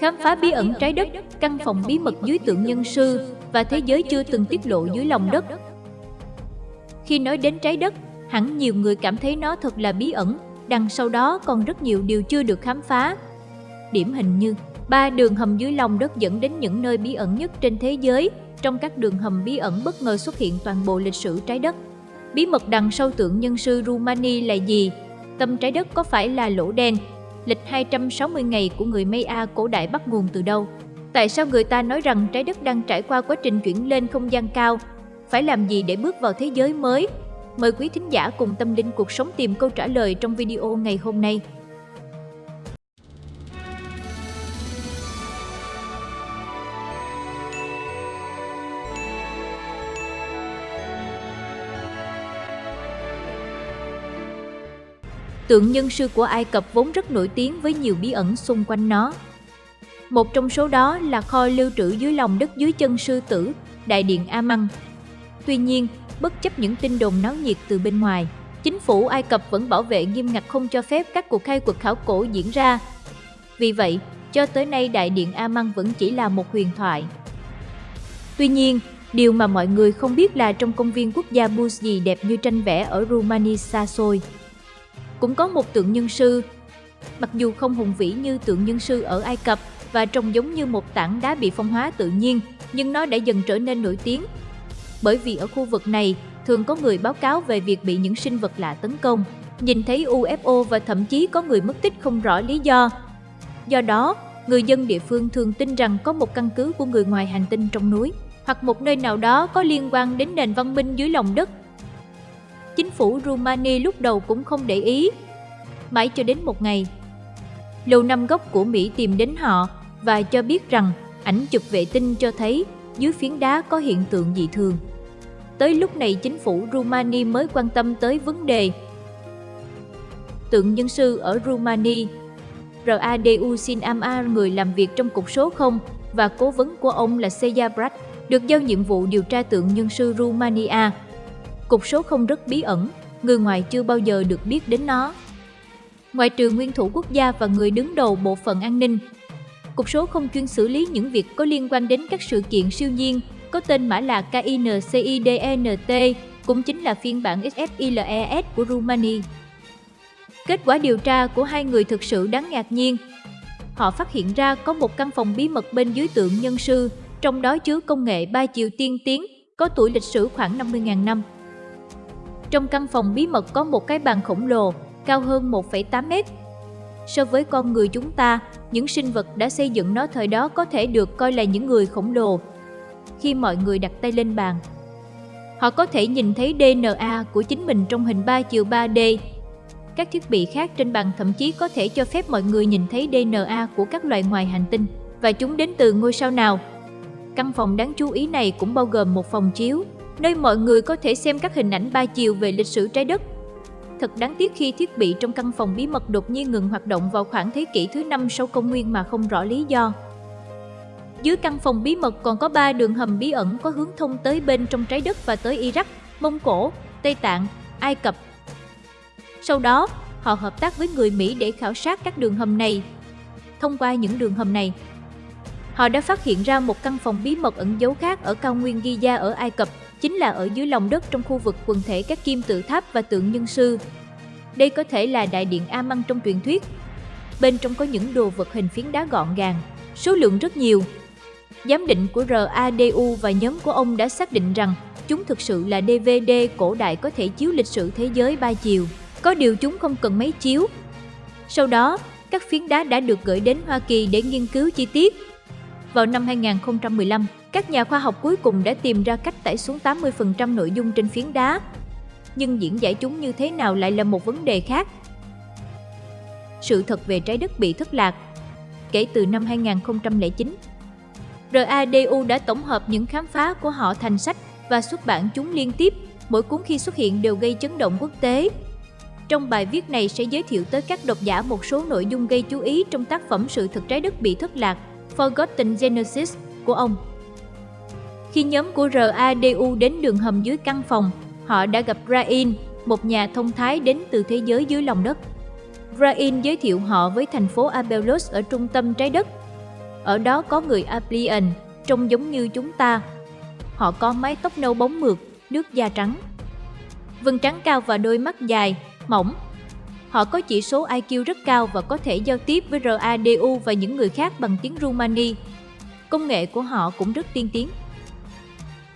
khám phá bí ẩn trái đất, căn phòng bí mật dưới tượng nhân sư và thế giới chưa từng tiết lộ dưới lòng đất. Khi nói đến trái đất, hẳn nhiều người cảm thấy nó thật là bí ẩn, đằng sau đó còn rất nhiều điều chưa được khám phá. Điểm hình như ba đường hầm dưới lòng đất dẫn đến những nơi bí ẩn nhất trên thế giới, trong các đường hầm bí ẩn bất ngờ xuất hiện toàn bộ lịch sử trái đất. Bí mật đằng sau tượng nhân sư Rumani là gì? Tâm trái đất có phải là lỗ đen? Lịch 260 ngày của người Maya cổ đại bắt nguồn từ đâu? Tại sao người ta nói rằng trái đất đang trải qua quá trình chuyển lên không gian cao? Phải làm gì để bước vào thế giới mới? Mời quý thính giả cùng tâm linh cuộc sống tìm câu trả lời trong video ngày hôm nay. Tượng nhân sư của Ai Cập vốn rất nổi tiếng với nhiều bí ẩn xung quanh nó. Một trong số đó là kho lưu trữ dưới lòng đất dưới chân sư tử, đại điện Amman. Tuy nhiên, bất chấp những tin đồn náo nhiệt từ bên ngoài, chính phủ Ai Cập vẫn bảo vệ nghiêm ngặt không cho phép các cuộc khai quật khảo cổ diễn ra. Vì vậy, cho tới nay đại điện Amman vẫn chỉ là một huyền thoại. Tuy nhiên, điều mà mọi người không biết là trong công viên quốc gia Buzzi đẹp như tranh vẽ ở Rumani xa xôi cũng có một tượng nhân sư. Mặc dù không hùng vĩ như tượng nhân sư ở Ai Cập và trông giống như một tảng đá bị phong hóa tự nhiên, nhưng nó đã dần trở nên nổi tiếng. Bởi vì ở khu vực này, thường có người báo cáo về việc bị những sinh vật lạ tấn công, nhìn thấy UFO và thậm chí có người mất tích không rõ lý do. Do đó, người dân địa phương thường tin rằng có một căn cứ của người ngoài hành tinh trong núi, hoặc một nơi nào đó có liên quan đến nền văn minh dưới lòng đất chính phủ Rumani lúc đầu cũng không để ý. Mãi cho đến một ngày, Lầu Năm Góc của Mỹ tìm đến họ và cho biết rằng ảnh chụp vệ tinh cho thấy dưới phiến đá có hiện tượng dị thường. Tới lúc này chính phủ Rumani mới quan tâm tới vấn đề. Tượng nhân sư ở Rumani Radu Sin Amar, người làm việc trong cục số 0 và cố vấn của ông là Seja Brat, được giao nhiệm vụ điều tra tượng nhân sư Rumania. Cục số không rất bí ẩn, người ngoài chưa bao giờ được biết đến nó. Ngoại trừ nguyên thủ quốc gia và người đứng đầu bộ phận an ninh, Cục số không chuyên xử lý những việc có liên quan đến các sự kiện siêu nhiên có tên mã là KINCIDNT, cũng chính là phiên bản XFILES của Rumani. Kết quả điều tra của hai người thực sự đáng ngạc nhiên. Họ phát hiện ra có một căn phòng bí mật bên dưới tượng nhân sư, trong đó chứa công nghệ ba chiều tiên tiến, có tuổi lịch sử khoảng 50.000 năm. Trong căn phòng bí mật có một cái bàn khổng lồ, cao hơn 1,8 mét. So với con người chúng ta, những sinh vật đã xây dựng nó thời đó có thể được coi là những người khổng lồ. Khi mọi người đặt tay lên bàn, họ có thể nhìn thấy DNA của chính mình trong hình 3 chiều 3D. Các thiết bị khác trên bàn thậm chí có thể cho phép mọi người nhìn thấy DNA của các loài ngoài hành tinh và chúng đến từ ngôi sao nào. Căn phòng đáng chú ý này cũng bao gồm một phòng chiếu, nơi mọi người có thể xem các hình ảnh ba chiều về lịch sử trái đất. Thật đáng tiếc khi thiết bị trong căn phòng bí mật đột nhiên ngừng hoạt động vào khoảng thế kỷ thứ năm sau công nguyên mà không rõ lý do. Dưới căn phòng bí mật còn có ba đường hầm bí ẩn có hướng thông tới bên trong trái đất và tới Iraq, Mông Cổ, Tây Tạng, Ai Cập. Sau đó, họ hợp tác với người Mỹ để khảo sát các đường hầm này. Thông qua những đường hầm này, họ đã phát hiện ra một căn phòng bí mật ẩn giấu khác ở cao nguyên Giza ở Ai Cập chính là ở dưới lòng đất trong khu vực quần thể các kim tự tháp và tượng nhân sư. Đây có thể là đại điện A-măng trong truyền thuyết. Bên trong có những đồ vật hình phiến đá gọn gàng, số lượng rất nhiều. Giám định của RADU và nhóm của ông đã xác định rằng chúng thực sự là DVD cổ đại có thể chiếu lịch sử thế giới ba chiều. Có điều chúng không cần máy chiếu. Sau đó, các phiến đá đã được gửi đến Hoa Kỳ để nghiên cứu chi tiết. Vào năm 2015, các nhà khoa học cuối cùng đã tìm ra cách tải xuống 80% nội dung trên phiến đá. Nhưng diễn giải chúng như thế nào lại là một vấn đề khác. Sự thật về trái đất bị thất lạc Kể từ năm 2009, RADU đã tổng hợp những khám phá của họ thành sách và xuất bản chúng liên tiếp, mỗi cuốn khi xuất hiện đều gây chấn động quốc tế. Trong bài viết này sẽ giới thiệu tới các độc giả một số nội dung gây chú ý trong tác phẩm Sự thật trái đất bị thất lạc, Forgotten Genesis của ông. Khi nhóm của RADU đến đường hầm dưới căn phòng, họ đã gặp Rain, một nhà thông thái đến từ thế giới dưới lòng đất. Rain giới thiệu họ với thành phố Abelos ở trung tâm trái đất. Ở đó có người Aplian, trông giống như chúng ta. Họ có mái tóc nâu bóng mượt, nước da trắng. Vân trắng cao và đôi mắt dài, mỏng. Họ có chỉ số IQ rất cao và có thể giao tiếp với RADU và những người khác bằng tiếng Rumani. Công nghệ của họ cũng rất tiên tiến.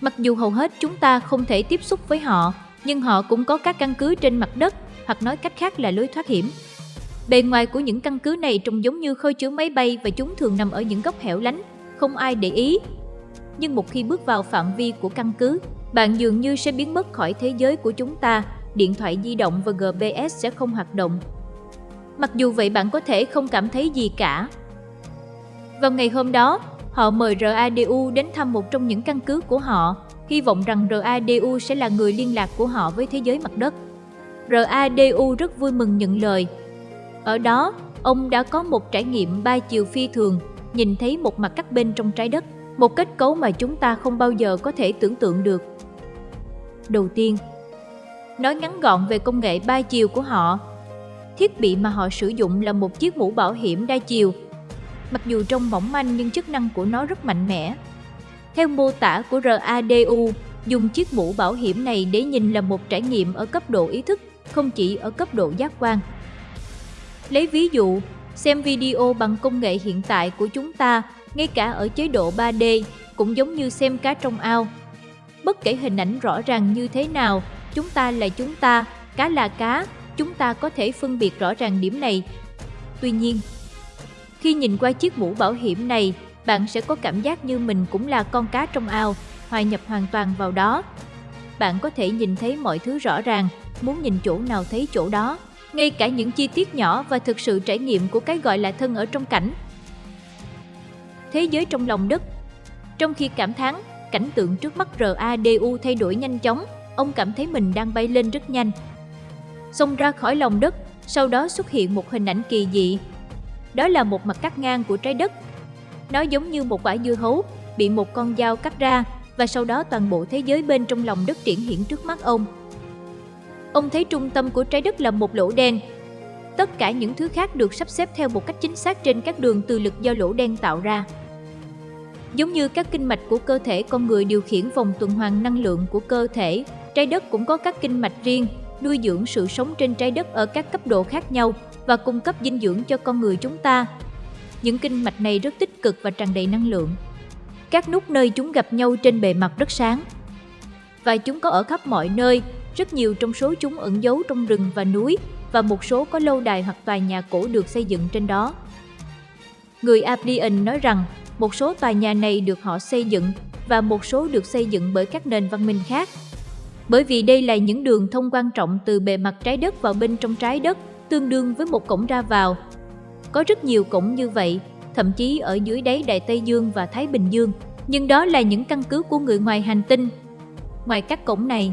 Mặc dù hầu hết chúng ta không thể tiếp xúc với họ, nhưng họ cũng có các căn cứ trên mặt đất, hoặc nói cách khác là lối thoát hiểm. Bề ngoài của những căn cứ này trông giống như khơi chứa máy bay và chúng thường nằm ở những góc hẻo lánh, không ai để ý. Nhưng một khi bước vào phạm vi của căn cứ, bạn dường như sẽ biến mất khỏi thế giới của chúng ta, điện thoại di động và GPS sẽ không hoạt động. Mặc dù vậy bạn có thể không cảm thấy gì cả. Vào ngày hôm đó, họ mời RADU đến thăm một trong những căn cứ của họ, hy vọng rằng RADU sẽ là người liên lạc của họ với thế giới mặt đất. RADU rất vui mừng nhận lời. Ở đó, ông đã có một trải nghiệm ba chiều phi thường, nhìn thấy một mặt các bên trong trái đất, một kết cấu mà chúng ta không bao giờ có thể tưởng tượng được. Đầu tiên, nói ngắn gọn về công nghệ ba chiều của họ. Thiết bị mà họ sử dụng là một chiếc mũ bảo hiểm đa chiều. Mặc dù trông mỏng manh nhưng chức năng của nó rất mạnh mẽ. Theo mô tả của RADU, dùng chiếc mũ bảo hiểm này để nhìn là một trải nghiệm ở cấp độ ý thức, không chỉ ở cấp độ giác quan. Lấy ví dụ, xem video bằng công nghệ hiện tại của chúng ta, ngay cả ở chế độ 3D, cũng giống như xem cá trong ao. Bất kể hình ảnh rõ ràng như thế nào, chúng ta là chúng ta, cá là cá, chúng ta có thể phân biệt rõ ràng điểm này. Tuy nhiên, khi nhìn qua chiếc mũ bảo hiểm này, bạn sẽ có cảm giác như mình cũng là con cá trong ao, hòa nhập hoàn toàn vào đó. Bạn có thể nhìn thấy mọi thứ rõ ràng, muốn nhìn chỗ nào thấy chỗ đó, ngay cả những chi tiết nhỏ và thực sự trải nghiệm của cái gọi là thân ở trong cảnh. Thế giới trong lòng đất Trong khi cảm thán, cảnh tượng trước mắt RADU thay đổi nhanh chóng, ông cảm thấy mình đang bay lên rất nhanh. Xông ra khỏi lòng đất, sau đó xuất hiện một hình ảnh kỳ dị. Đó là một mặt cắt ngang của trái đất. Nó giống như một quả dưa hấu, bị một con dao cắt ra, và sau đó toàn bộ thế giới bên trong lòng đất triển hiện trước mắt ông. Ông thấy trung tâm của trái đất là một lỗ đen. Tất cả những thứ khác được sắp xếp theo một cách chính xác trên các đường từ lực do lỗ đen tạo ra. Giống như các kinh mạch của cơ thể con người điều khiển vòng tuần hoàn năng lượng của cơ thể, trái đất cũng có các kinh mạch riêng, nuôi dưỡng sự sống trên trái đất ở các cấp độ khác nhau và cung cấp dinh dưỡng cho con người chúng ta. Những kinh mạch này rất tích cực và tràn đầy năng lượng. Các nút nơi chúng gặp nhau trên bề mặt rất sáng. Và chúng có ở khắp mọi nơi, rất nhiều trong số chúng ẩn giấu trong rừng và núi và một số có lâu đài hoặc tòa nhà cổ được xây dựng trên đó. Người Aplian nói rằng một số tòa nhà này được họ xây dựng và một số được xây dựng bởi các nền văn minh khác. Bởi vì đây là những đường thông quan trọng từ bề mặt trái đất vào bên trong trái đất, tương đương với một cổng ra vào. Có rất nhiều cổng như vậy, thậm chí ở dưới đáy Đại Tây Dương và Thái Bình Dương, nhưng đó là những căn cứ của người ngoài hành tinh. Ngoài các cổng này,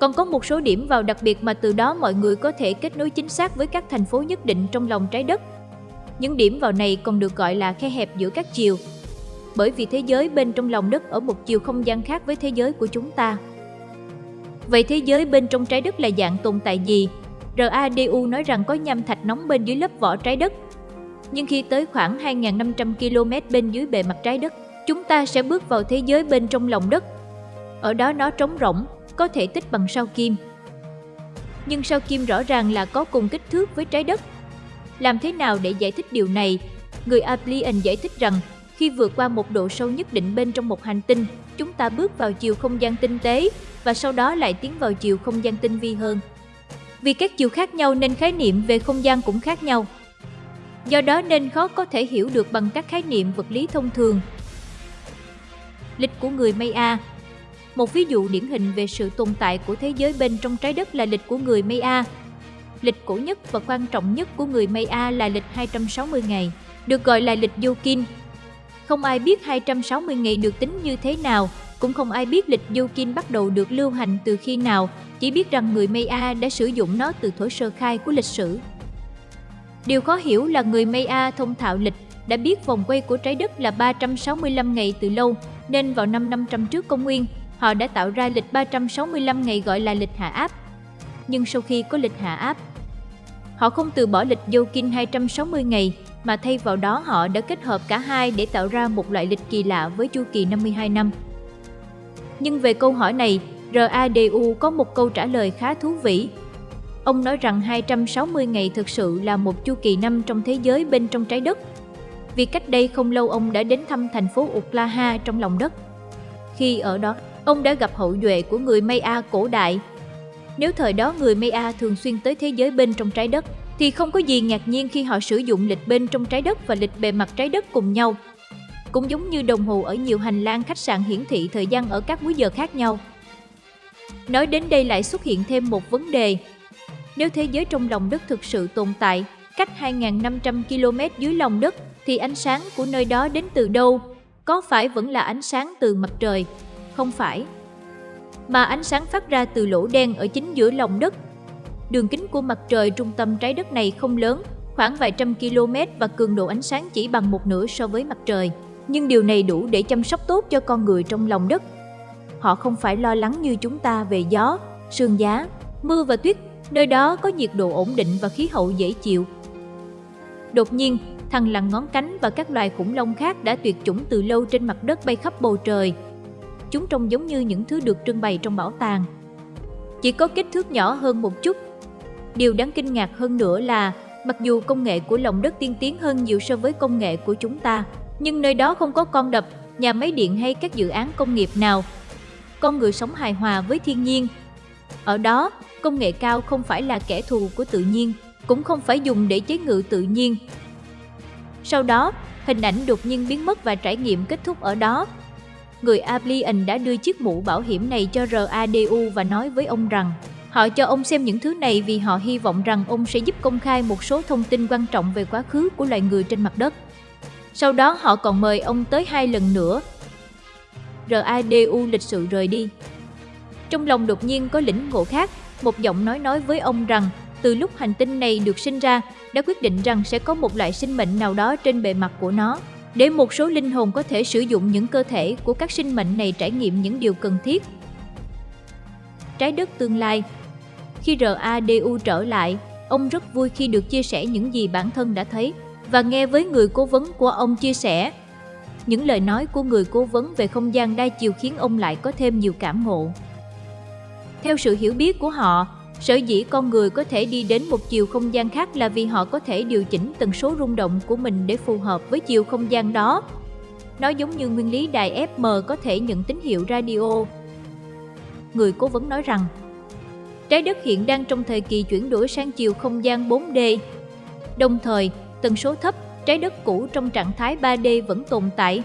còn có một số điểm vào đặc biệt mà từ đó mọi người có thể kết nối chính xác với các thành phố nhất định trong lòng trái đất. Những điểm vào này còn được gọi là khe hẹp giữa các chiều. Bởi vì thế giới bên trong lòng đất ở một chiều không gian khác với thế giới của chúng ta. Vậy thế giới bên trong trái đất là dạng tồn tại gì? RADU nói rằng có nham thạch nóng bên dưới lớp vỏ trái đất. Nhưng khi tới khoảng 2.500 km bên dưới bề mặt trái đất, chúng ta sẽ bước vào thế giới bên trong lòng đất. Ở đó nó trống rỗng, có thể tích bằng sao kim. Nhưng sao kim rõ ràng là có cùng kích thước với trái đất. Làm thế nào để giải thích điều này? Người Aplian giải thích rằng khi vượt qua một độ sâu nhất định bên trong một hành tinh, chúng ta bước vào chiều không gian tinh tế và sau đó lại tiến vào chiều không gian tinh vi hơn. Vì các chiều khác nhau nên khái niệm về không gian cũng khác nhau. Do đó nên khó có thể hiểu được bằng các khái niệm vật lý thông thường. Lịch của người Maya một ví dụ điển hình về sự tồn tại của thế giới bên trong trái đất là lịch của người Maya. Lịch cổ nhất và quan trọng nhất của người Maya là lịch 260 ngày, được gọi là lịch Yokin. Không ai biết 260 ngày được tính như thế nào, cũng không ai biết lịch yukin bắt đầu được lưu hành từ khi nào, chỉ biết rằng người Maya đã sử dụng nó từ thổi sơ khai của lịch sử. Điều khó hiểu là người Maya thông thạo lịch đã biết vòng quay của trái đất là 365 ngày từ lâu, nên vào năm 500 trước công nguyên, họ đã tạo ra lịch 365 ngày gọi là lịch hạ áp. Nhưng sau khi có lịch hạ áp, họ không từ bỏ lịch Yokin 260 ngày mà thay vào đó họ đã kết hợp cả hai để tạo ra một loại lịch kỳ lạ với chu kỳ 52 năm. Nhưng về câu hỏi này, RADU có một câu trả lời khá thú vị. Ông nói rằng 260 ngày thực sự là một chu kỳ năm trong thế giới bên trong trái đất. Vì cách đây không lâu ông đã đến thăm thành phố Oklahoma trong lòng đất. Khi ở đó, ông đã gặp hậu duệ của người Maya cổ đại. Nếu thời đó người Maya thường xuyên tới thế giới bên trong trái đất, thì không có gì ngạc nhiên khi họ sử dụng lịch bên trong trái đất và lịch bề mặt trái đất cùng nhau. Cũng giống như đồng hồ ở nhiều hành lang khách sạn hiển thị thời gian ở các múi giờ khác nhau. Nói đến đây lại xuất hiện thêm một vấn đề. Nếu thế giới trong lòng đất thực sự tồn tại, cách 2.500 km dưới lòng đất, thì ánh sáng của nơi đó đến từ đâu? Có phải vẫn là ánh sáng từ mặt trời? Không phải. Mà ánh sáng phát ra từ lỗ đen ở chính giữa lòng đất. Đường kính của mặt trời trung tâm trái đất này không lớn, khoảng vài trăm km và cường độ ánh sáng chỉ bằng một nửa so với mặt trời. Nhưng điều này đủ để chăm sóc tốt cho con người trong lòng đất họ không phải lo lắng như chúng ta về gió, sương giá, mưa và tuyết, nơi đó có nhiệt độ ổn định và khí hậu dễ chịu. Đột nhiên, thằn lằn ngón cánh và các loài khủng long khác đã tuyệt chủng từ lâu trên mặt đất bay khắp bầu trời. Chúng trông giống như những thứ được trưng bày trong bảo tàng. Chỉ có kích thước nhỏ hơn một chút. Điều đáng kinh ngạc hơn nữa là, mặc dù công nghệ của lòng đất tiên tiến hơn nhiều so với công nghệ của chúng ta, nhưng nơi đó không có con đập, nhà máy điện hay các dự án công nghiệp nào con người sống hài hòa với thiên nhiên. Ở đó, công nghệ cao không phải là kẻ thù của tự nhiên, cũng không phải dùng để chế ngự tự nhiên. Sau đó, hình ảnh đột nhiên biến mất và trải nghiệm kết thúc ở đó. Người Ablian đã đưa chiếc mũ bảo hiểm này cho RADU và nói với ông rằng họ cho ông xem những thứ này vì họ hy vọng rằng ông sẽ giúp công khai một số thông tin quan trọng về quá khứ của loài người trên mặt đất. Sau đó họ còn mời ông tới hai lần nữa RADU lịch sự rời đi. Trong lòng đột nhiên có lĩnh ngộ khác, một giọng nói nói với ông rằng từ lúc hành tinh này được sinh ra, đã quyết định rằng sẽ có một loại sinh mệnh nào đó trên bề mặt của nó, để một số linh hồn có thể sử dụng những cơ thể của các sinh mệnh này trải nghiệm những điều cần thiết. Trái đất tương lai Khi RADU trở lại, ông rất vui khi được chia sẻ những gì bản thân đã thấy và nghe với người cố vấn của ông chia sẻ những lời nói của người cố vấn về không gian đa chiều khiến ông lại có thêm nhiều cảm ngộ. Theo sự hiểu biết của họ, sở dĩ con người có thể đi đến một chiều không gian khác là vì họ có thể điều chỉnh tần số rung động của mình để phù hợp với chiều không gian đó. Nó giống như nguyên lý đài FM có thể nhận tín hiệu radio. Người cố vấn nói rằng, trái đất hiện đang trong thời kỳ chuyển đổi sang chiều không gian 4D. Đồng thời, tần số thấp trái đất cũ trong trạng thái 3D vẫn tồn tại.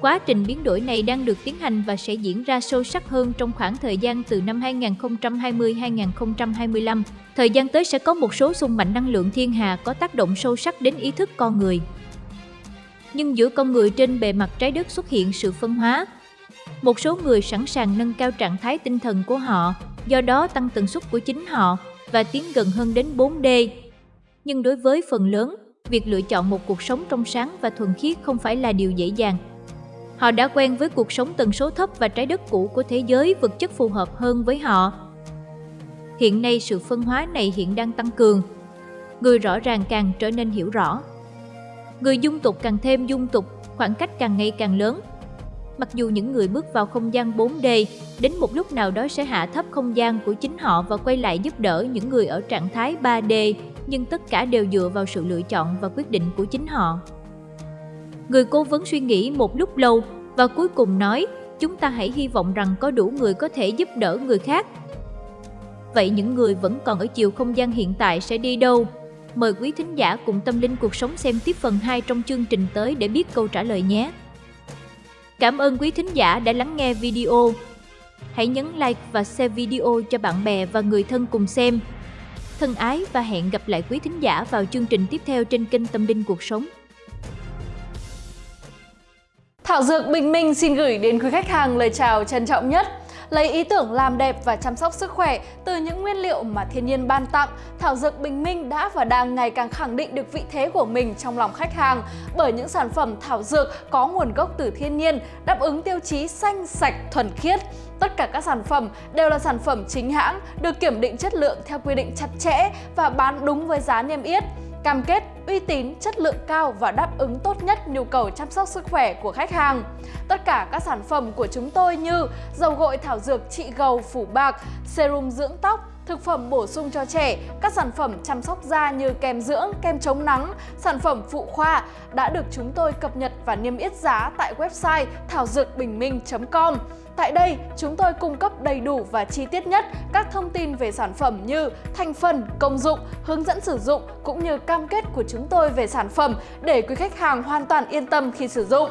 Quá trình biến đổi này đang được tiến hành và sẽ diễn ra sâu sắc hơn trong khoảng thời gian từ năm 2020-2025. Thời gian tới sẽ có một số xung mạnh năng lượng thiên hà có tác động sâu sắc đến ý thức con người. Nhưng giữa con người trên bề mặt trái đất xuất hiện sự phân hóa. Một số người sẵn sàng nâng cao trạng thái tinh thần của họ, do đó tăng tần suất của chính họ và tiến gần hơn đến 4D. Nhưng đối với phần lớn, việc lựa chọn một cuộc sống trong sáng và thuần khiết không phải là điều dễ dàng. Họ đã quen với cuộc sống tần số thấp và trái đất cũ của thế giới vật chất phù hợp hơn với họ. Hiện nay sự phân hóa này hiện đang tăng cường. Người rõ ràng càng trở nên hiểu rõ. Người dung tục càng thêm dung tục, khoảng cách càng ngày càng lớn. Mặc dù những người bước vào không gian 4D, đến một lúc nào đó sẽ hạ thấp không gian của chính họ và quay lại giúp đỡ những người ở trạng thái 3D nhưng tất cả đều dựa vào sự lựa chọn và quyết định của chính họ. Người cố vấn suy nghĩ một lúc lâu và cuối cùng nói, chúng ta hãy hy vọng rằng có đủ người có thể giúp đỡ người khác. Vậy những người vẫn còn ở chiều không gian hiện tại sẽ đi đâu? Mời quý thính giả cùng tâm linh cuộc sống xem tiếp phần 2 trong chương trình tới để biết câu trả lời nhé. Cảm ơn quý thính giả đã lắng nghe video. Hãy nhấn like và share video cho bạn bè và người thân cùng xem. Thân ái và hẹn gặp lại quý thính giả vào chương trình tiếp theo trên kênh Tâm Linh Cuộc Sống. Thảo Dược Bình Minh xin gửi đến quý khách hàng lời chào trân trọng nhất. Lấy ý tưởng làm đẹp và chăm sóc sức khỏe từ những nguyên liệu mà thiên nhiên ban tặng, Thảo Dược Bình Minh đã và đang ngày càng khẳng định được vị thế của mình trong lòng khách hàng bởi những sản phẩm thảo dược có nguồn gốc từ thiên nhiên, đáp ứng tiêu chí xanh, sạch, thuần khiết. Tất cả các sản phẩm đều là sản phẩm chính hãng, được kiểm định chất lượng theo quy định chặt chẽ và bán đúng với giá niêm yết. cam kết uy tín, chất lượng cao và đáp ứng tốt nhất nhu cầu chăm sóc sức khỏe của khách hàng. Tất cả các sản phẩm của chúng tôi như dầu gội thảo dược trị gầu phủ bạc, serum dưỡng tóc, thực phẩm bổ sung cho trẻ, các sản phẩm chăm sóc da như kem dưỡng, kem chống nắng, sản phẩm phụ khoa đã được chúng tôi cập nhật và niêm yết giá tại website thảo dược bình minh.com. Tại đây, chúng tôi cung cấp đầy đủ và chi tiết nhất các thông tin về sản phẩm như thành phần, công dụng, hướng dẫn sử dụng cũng như cam kết của chúng tôi về sản phẩm để quý khách hàng hoàn toàn yên tâm khi sử dụng.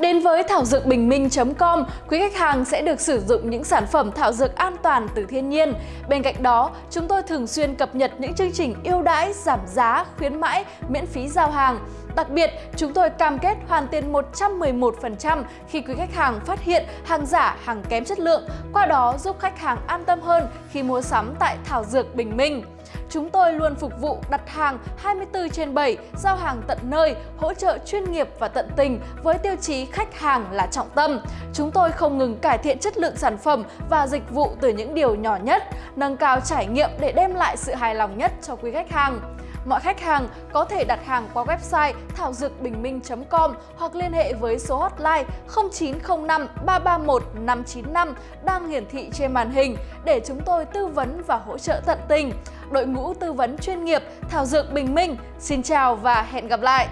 Đến với thảo dược bình minh.com, quý khách hàng sẽ được sử dụng những sản phẩm thảo dược an toàn từ thiên nhiên. Bên cạnh đó, chúng tôi thường xuyên cập nhật những chương trình ưu đãi, giảm giá, khuyến mãi, miễn phí giao hàng. Đặc biệt, chúng tôi cam kết hoàn tiền 111% khi quý khách hàng phát hiện hàng giả, hàng kém chất lượng, qua đó giúp khách hàng an tâm hơn khi mua sắm tại Thảo Dược Bình Minh. Chúng tôi luôn phục vụ đặt hàng 24 trên 7, giao hàng tận nơi, hỗ trợ chuyên nghiệp và tận tình với tiêu chí khách hàng là trọng tâm. Chúng tôi không ngừng cải thiện chất lượng sản phẩm và dịch vụ từ những điều nhỏ nhất, nâng cao trải nghiệm để đem lại sự hài lòng nhất cho quý khách hàng. Mọi khách hàng có thể đặt hàng qua website thảo dược bình minh.com hoặc liên hệ với số hotline 0905 331 595 đang hiển thị trên màn hình để chúng tôi tư vấn và hỗ trợ tận tình. Đội ngũ tư vấn chuyên nghiệp Thảo Dược Bình Minh, xin chào và hẹn gặp lại!